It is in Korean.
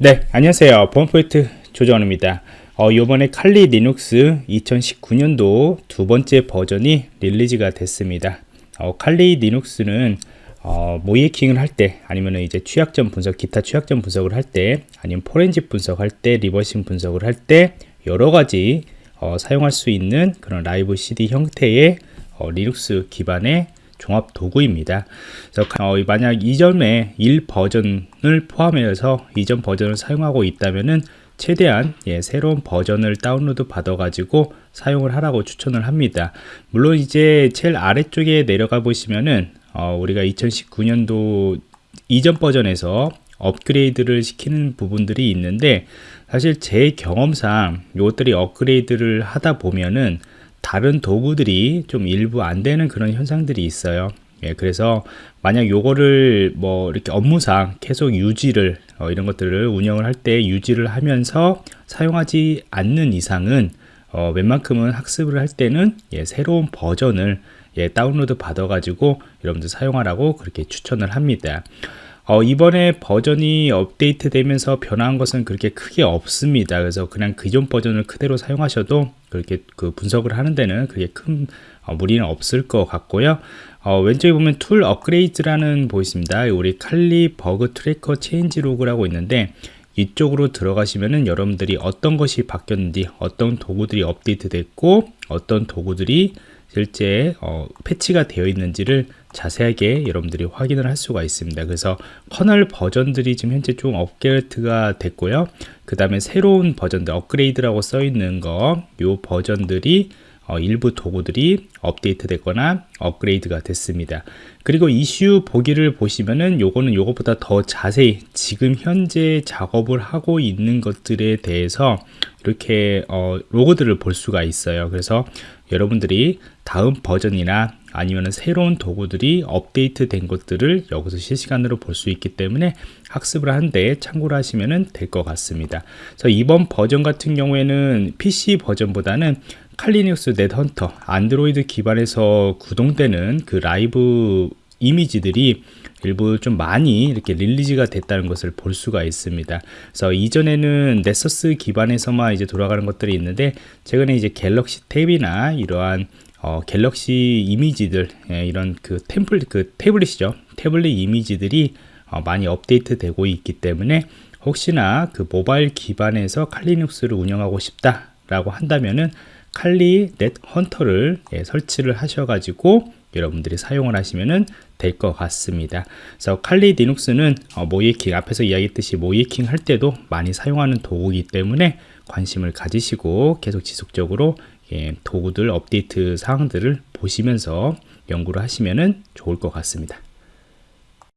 네. 안녕하세요. 보안프로젝트 조정원입니다. 어, 이번에 칼리 리눅스 2019년도 두 번째 버전이 release가 됐습니다. 어, 칼리 리눅스는 어, 모의해킹을 할 때 아니면 이제 취약점 분석 기타 취약점 분석을 할 때 아니면 포렌식 분석할 때 reversing 분석을 할 때 여러 가지 어, 사용할 수 있는 그런 live CD 형태의 어, 리눅스 기반의 종합 도구입니다. 그래서 어, 만약 이전에 1 버전을 포함해서 이전 버전을 사용하고 있다면은 최대한 예, 새로운 버전을 다운로드 받아 가지고 사용을 하라고 추천을 합니다 물론 이제 제일 아래쪽에 내려가 보시면은 어, 우리가 2019년도 이전 버전에서 업그레이드를 시키는 부분들이 있는데 사실 제 경험상 이것들이 업그레이드를 하다 보면은 다른 도구들이 좀 일부 안 되는 그런 현상들이 있어요. 예, 그래서 만약 요거를 뭐 이렇게 업무상 계속 유지를 어, 이런 것들을 운영을 할 때 유지를 하면서 사용하지 않는 이상은 어, 웬만큼은 학습을 할 때는 예, 새로운 버전을 예, 다운로드 받아 가지고 여러분들 사용하라고 그렇게 추천을 합니다 어, 이번에 버전이 업데이트 되면서 변화한 것은 그렇게 크게 없습니다. 그래서 그냥 기존 버전을 그대로 사용하셔도 그렇게 그 분석을 하는 데는 그게 큰 어, 무리는 없을 것 같고요. 어, 왼쪽에 보면 툴 업그레이드라는 보이십니다. 우리 칼리 bug tracker changelog라고 있는데 이쪽으로 들어가시면은 여러분들이 어떤 것이 바뀌었는지 어떤 도구들이 업데이트 됐고 어떤 도구들이 실제 어, 패치가 되어 있는지를 자세하게 여러분들이 확인을 할 수가 있습니다. 그래서 커널 버전들이 지금 현재 좀 업데이트가 됐고요. 그 다음에 새로운 버전들 업그레이드라고 써 있는 거 요 버전들이 어, 일부 도구들이 업데이트 됐거나 업그레이드가 됐습니다. 그리고 이슈 보기를 보시면은 요거는 요것보다 더 자세히 지금 현재 작업을 하고 있는 것들에 대해서 이렇게 어, 로고들을 볼 수가 있어요. 그래서 여러분들이 다음 버전이나 아니면 새로운 도구들이 업데이트 된 것들을 여기서 실시간으로 볼 수 있기 때문에 학습을 하는데 참고를 하시면 될 것 같습니다. 그래서 이번 버전 같은 경우에는 PC 버전보다는 칼리눅스 넷헌터 안드로이드 기반에서 구동되는 그 라이브 이미지들이 일부 좀 많이 이렇게 release가 됐다는 것을 볼 수가 있습니다. 그래서 이전에는 넥서스 기반에서만 이제 돌아가는 것들이 있는데 최근에 이제 갤럭시 탭이나 이러한 어, 갤럭시 이미지들 예, 이런 그 템플 그 태블릿이죠 태블릿 이미지들이 어, 많이 업데이트 되고 있기 때문에 혹시나 그 모바일 기반에서 칼리눅스를 운영하고 싶다 라고 한다면은 칼리 넷 헌터를 예, 설치를 하셔가지고 여러분들이 사용을 하시면 될 것 같습니다. 그래서 칼리 리눅스는 어, 모이킹 앞에서 이야기했듯이 모이킹 할 때도 많이 사용하는 도구이기 때문에 관심을 가지시고 계속 지속적으로 예, 도구들 업데이트 사항들을 보시면서 연구를 하시면 좋을 것 같습니다.